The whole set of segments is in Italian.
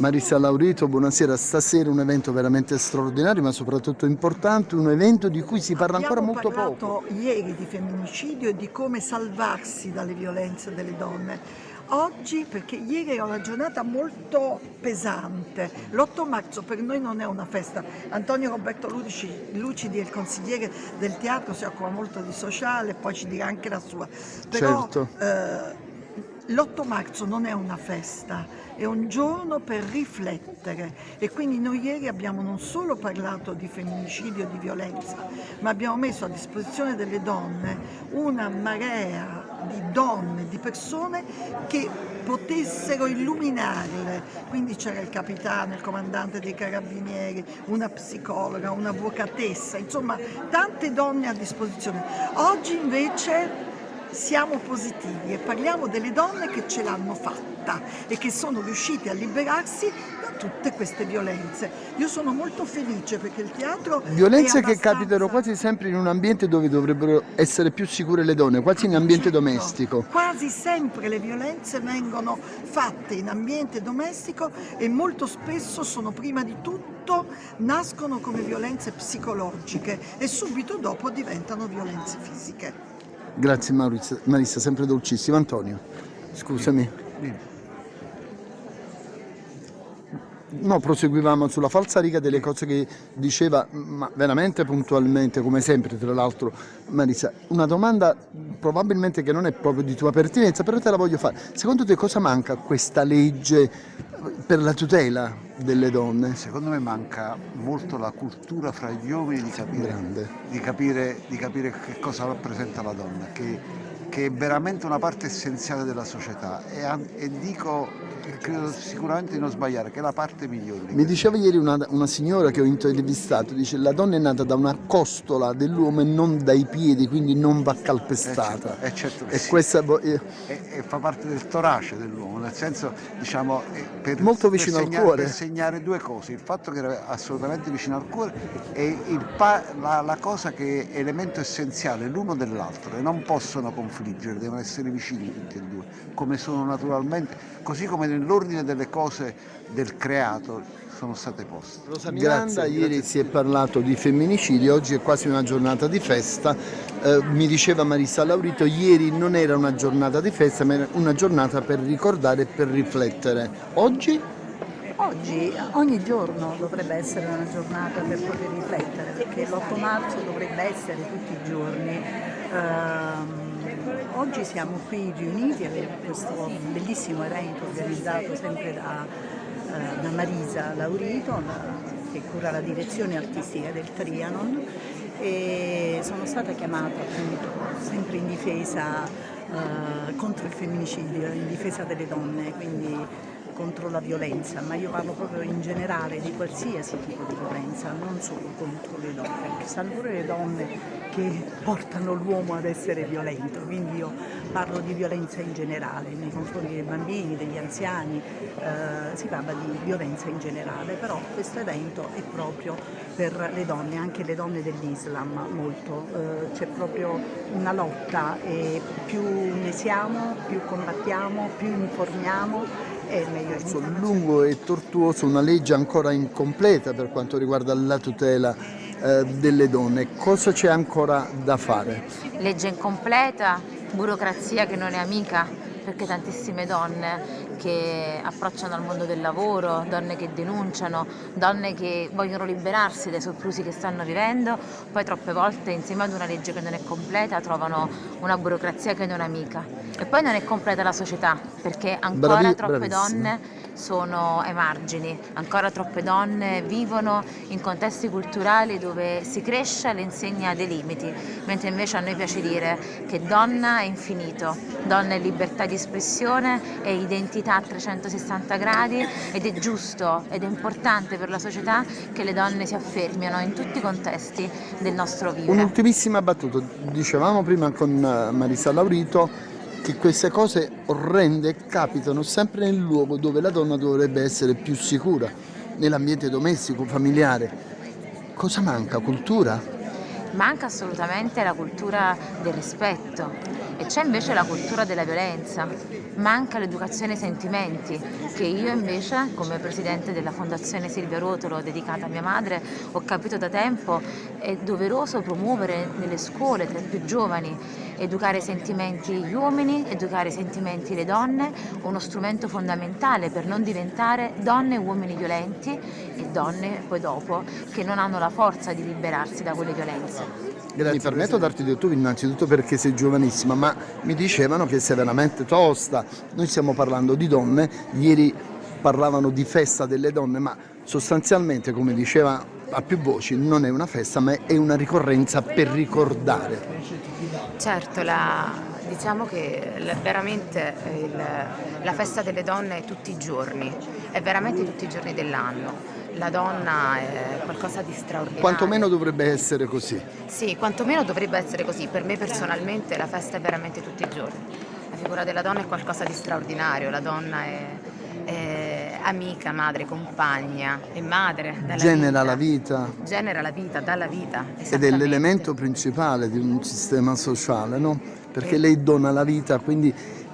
Marisa Laurito, buonasera. Stasera un evento veramente straordinario, ma soprattutto importante, un evento di cui si parla ancora molto poco. Abbiamo parlato ieri di femminicidio e di come salvarsi dalle violenze delle donne. Oggi, perché ieri era una giornata molto pesante, l'8 marzo per noi non è una festa. Antonio Roberto Lucidi, Lucidi è il consigliere del teatro, si occupa molto di sociale, poi ci dirà anche la sua. Però, Certo. eh, L'8 marzo non è una festa, è un giorno per riflettere e quindi noi ieri abbiamo non solo parlato di femminicidio e di violenza, ma abbiamo messo a disposizione delle donne una marea di donne, di persone che potessero illuminarle. Quindi c'era il capitano, il comandante dei carabinieri, una psicologa, un'avvocatessa, insomma tante donne a disposizione. Oggi invece siamo positivi e parliamo delle donne che ce l'hanno fatta e che sono riuscite a liberarsi da tutte queste violenze. Io sono molto felice perché il teatro Violenze è che abbastanza- capitano quasi sempre in un ambiente dove dovrebbero essere più sicure le donne, quasi in ambiente Certo, domestico. Quasi sempre le violenze vengono fatte in ambiente domestico e molto spesso sono prima di tutto, nascono come violenze psicologiche e subito dopo diventano violenze fisiche. Grazie Maurizio, Marissa, sempre dolcissimo. Antonio, scusami. No, proseguivamo sulla falsariga delle cose che diceva, ma veramente puntualmente, come sempre, tra l'altro, Marisa. Una domanda probabilmente che non è proprio di tua pertinenza, però te la voglio fare. Secondo te cosa manca a questa legge per la tutela delle donne? Secondo me manca molto la cultura fra gli uomini di capire, di capire, di capire che cosa rappresenta la donna, che, che è veramente una parte essenziale della società e, e dico, credo sicuramente di non sbagliare, che è la parte migliore. di Mi diceva ieri una, una signora che ho intervistato, dice la donna è nata da una costola dell'uomo e non dai piedi, quindi non va calpestata. Eh, certo, eh, certo e sì. questa eh, e, fa parte del torace dell'uomo, nel senso, diciamo, per, Molto vicino per al segna- cuore. Per segnare due cose, il fatto che era assolutamente vicino al cuore e la, la cosa che è elemento essenziale l'uno dell'altro e non possono confliggere, devono essere vicini tutti e due, come sono naturalmente, così come nell'ordine delle cose del creato sono state poste. Rosa Miranda, ieri si è parlato di femminicidio, oggi è quasi una giornata di festa. Eh, mi diceva Marissa Laurito, ieri non era una giornata di festa, ma era una giornata per ricordare e per riflettere. Oggi? Oggi, ogni giorno dovrebbe essere una giornata per poter riflettere, perché l'8 marzo dovrebbe essere tutti i giorni. Ehm, oggi siamo qui riuniti a questo bellissimo evento organizzato sempre da, eh, da Marisa Laurito, la- che cura la direzione artistica del Trianon e sono stata chiamata appunto sempre in difesa eh, contro il femminicidio, in difesa delle donne, quindi contro la violenza, ma io parlo proprio in generale di qualsiasi tipo di violenza, non solo contro le donne, perché sono pure le donne che portano l'uomo ad essere violento, quindi io parlo di violenza in generale, nei confronti dei bambini, degli anziani, eh, si parla di violenza in generale, però questo evento è proprio per le donne, anche le donne dell'Islam molto, eh, c'è proprio una lotta e più ne siamo, più combattiamo, più informiamo e meglio è. Sul lungo e tortuoso, una legge ancora incompleta per quanto riguarda la tutela eh, delle donne. Cosa c'è ancora da fare? legge incompleta, burocrazia che non è amica, perché tantissime donne che approcciano al mondo del lavoro, donne che denunciano, donne che vogliono liberarsi dai soprusi che stanno vivendo, poi troppe volte insieme ad una legge che non è completa trovano una burocrazia che non è amica. E poi non è completa la società, perché ancora Bravi- troppe bravissima. donne sono ai margini, ancora troppe donne vivono in contesti culturali dove si cresce all'insegna dei limiti, mentre invece a noi piace dire che donna è infinito, donna è libertà di espressione, è identità a 360 gradi ed è giusto ed è importante per la società che le donne si affermino in tutti i contesti del nostro vivere. Un'ultimissima battuta, dicevamo prima con eh, Marisa Laurito che queste cose orrende capitano sempre nel luogo dove la donna dovrebbe essere più sicura, nell'ambiente domestico, familiare. Cosa manca? Cultura? Manca assolutamente la cultura del rispetto e c'è invece la cultura della violenza, manca l'educazione ai sentimenti che io invece come presidente della fondazione Silvia Rotolo dedicata a mia madre ho capito da tempo è doveroso promuovere nelle scuole tra i più giovani, educare i sentimenti gli uomini, educare i sentimenti le donne, uno strumento fondamentale per non diventare donne e uomini violenti e donne poi dopo che non hanno la forza di liberarsi da quelle violenze. Grazie, mi permetto di darti del tu innanzitutto perché sei giovanissima, ma mi dicevano che sei veramente tosta. Noi stiamo parlando di donne, ieri parlavano di festa delle donne, ma sostanzialmente, come diceva a più voci, non è una festa, ma è una ricorrenza per ricordare. Certo, la, diciamo che veramente il, la festa delle donne è tutti i giorni, è veramente tutti i giorni dell'anno la donna è qualcosa di straordinario. Quantomeno dovrebbe essere così. Sì, quantomeno dovrebbe essere così. Per me personalmente la festa è veramente tutti i giorni. La figura della donna è qualcosa di straordinario, la donna è, è amica, madre, compagna, è madre. Genera vita. la vita. Genera la vita, dà la vita. Ed è l'elemento principale di un sistema sociale, no? Perché lei dona la vita, quindi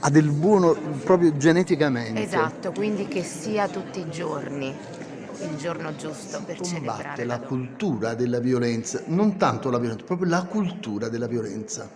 ha del buono proprio geneticamente. Esatto, quindi che sia tutti i giorni il giorno giusto per celebrare la, la cultura della violenza, non tanto la violenza, proprio la cultura della violenza.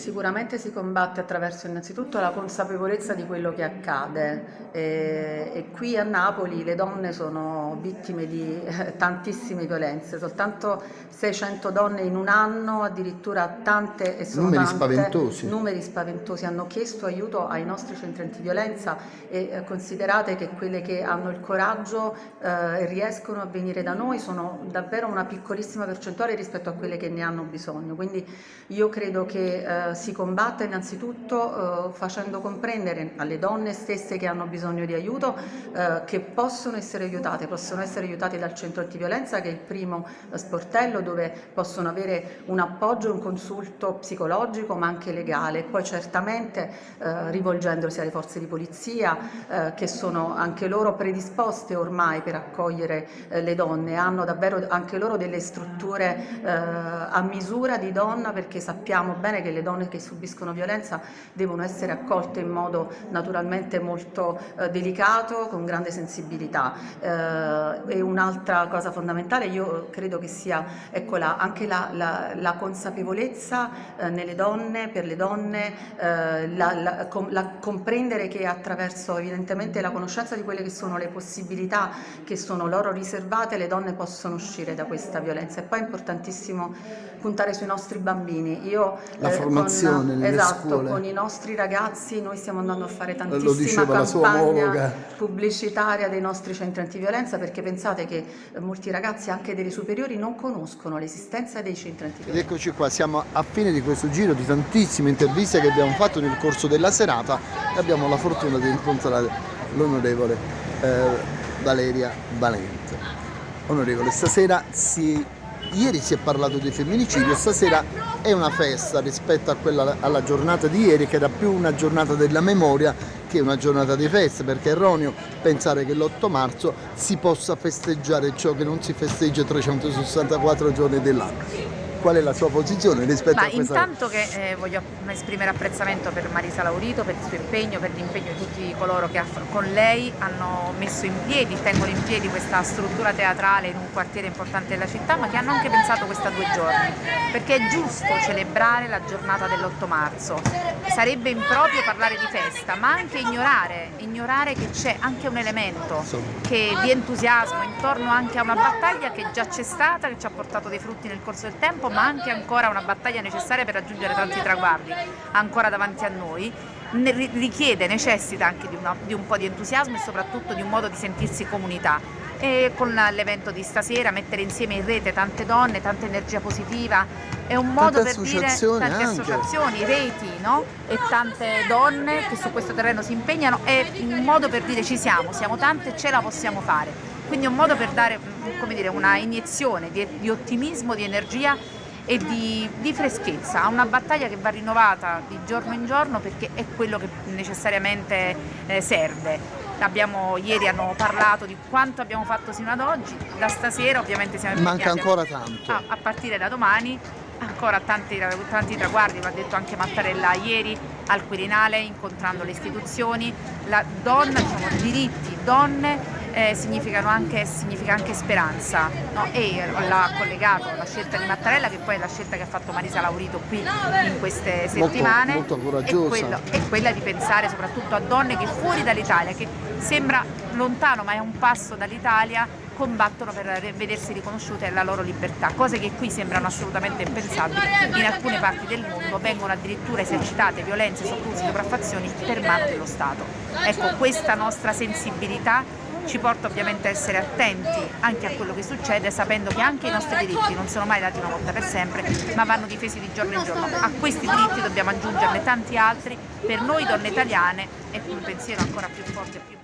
Sicuramente si combatte attraverso innanzitutto la consapevolezza di quello che accade. E, e qui a Napoli le donne sono vittime di eh, tantissime violenze, soltanto 600 donne in un anno, addirittura tante e sono numeri tante, spaventosi. numeri spaventosi, hanno chiesto aiuto ai nostri centri antiviolenza e eh, considerate che quelle che hanno il coraggio eh, e riescono a venire da noi sono davvero una piccolissima percentuale rispetto a quelle che ne hanno bisogno, quindi io credo che eh, si combatta innanzitutto eh, facendo comprendere alle donne stesse che hanno bisogno di aiuto eh, che possono essere aiutate, possono essere aiutate dal centro antiviolenza che è il primo eh, sportello dove possono avere un appoggio, un consulto psicologico ma anche legale, poi certamente eh, rivolgendosi alle forze di polizia che sono anche loro predisposte ormai per accogliere le donne, hanno davvero anche loro delle strutture a misura di donna perché sappiamo bene che le donne donne che subiscono violenza devono essere accolte in modo naturalmente molto eh, delicato, con grande sensibilità. Eh, e un'altra cosa fondamentale io credo che sia ecco, la, anche la, la, la consapevolezza eh, nelle donne, per le donne, eh, com, comprendere che attraverso evidentemente la conoscenza di quelle che sono le possibilità che sono loro riservate le donne possono uscire da questa violenza e poi è importantissimo puntare sui nostri bambini. Io, la formazione formazione nelle esatto, scuole. con i nostri ragazzi noi stiamo andando a fare tantissima campagna pubblicitaria dei nostri centri antiviolenza perché pensate che eh, molti ragazzi anche delle superiori non conoscono l'esistenza dei centri antiviolenza. Ed eccoci qua, siamo a fine di questo giro di tantissime interviste che abbiamo fatto nel corso della serata e abbiamo la fortuna di incontrare l'onorevole eh, Valeria Valente. Onorevole, stasera si ieri si è parlato di femminicidio, stasera è una festa rispetto quella, alla giornata di ieri che era più una giornata della memoria che una giornata di festa perché è erroneo pensare che l'8 marzo si possa festeggiare ciò che non si festeggia 364 giorni dell'anno qual è la sua posizione rispetto Ma a questa... intanto che eh, voglio esprimere apprezzamento per Marisa Laurito, per il suo impegno, per l'impegno di tutti coloro che con lei hanno messo in piedi, tengono in piedi questa struttura teatrale in un quartiere importante della città, ma che hanno anche pensato questa due giorni, perché è giusto celebrare la giornata dell'8 marzo. Sarebbe improprio parlare di festa, ma anche ignorare, ignorare che c'è anche un elemento che, di entusiasmo intorno anche a una battaglia che già c'è stata, che ci ha portato dei frutti nel corso del tempo, ma anche ancora una battaglia necessaria per raggiungere tanti traguardi ancora davanti a noi, richiede, necessita anche di, una, di un po' di entusiasmo e soprattutto di un modo di sentirsi comunità. E con l'evento di stasera mettere insieme in rete tante donne, tanta energia positiva è un modo per dire tante anche. associazioni, reti no? e tante donne che su questo terreno si impegnano è un modo per dire ci siamo, siamo tante e ce la possiamo fare quindi è un modo per dare dire, una iniezione di, di ottimismo, di energia e di, di, freschezza, a una battaglia che va rinnovata di giorno in giorno perché è quello che necessariamente eh, serve. Abbiamo, ieri hanno parlato di quanto abbiamo fatto sino ad oggi, da stasera ovviamente siamo Manca ancora tanto. A, a partire da domani ancora tanti, tanti traguardi, l'ha detto anche Mattarella ieri al Quirinale incontrando le istituzioni, la donna, diciamo, diritti, donne eh, anche, significa anche speranza no? e l'ha collegato la scelta di Mattarella che poi è la scelta che ha fatto Marisa Laurito qui in queste settimane molto, molto coraggiosa. È, quello, è quella di pensare soprattutto a donne che fuori dall'Italia che sembra lontano ma è un passo dall'Italia combattono per vedersi riconosciute la loro libertà, cose che qui sembrano assolutamente impensabili, in alcune parti del mondo vengono addirittura esercitate violenze, soprusi, sopraffazioni per mano dello Stato. Ecco, questa nostra sensibilità ci porta ovviamente a essere attenti anche a quello che succede sapendo che anche i nostri diritti non sono mai dati una volta per sempre ma vanno difesi di giorno in giorno. A questi diritti dobbiamo aggiungerne tanti altri per noi donne italiane con un pensiero ancora più forte e più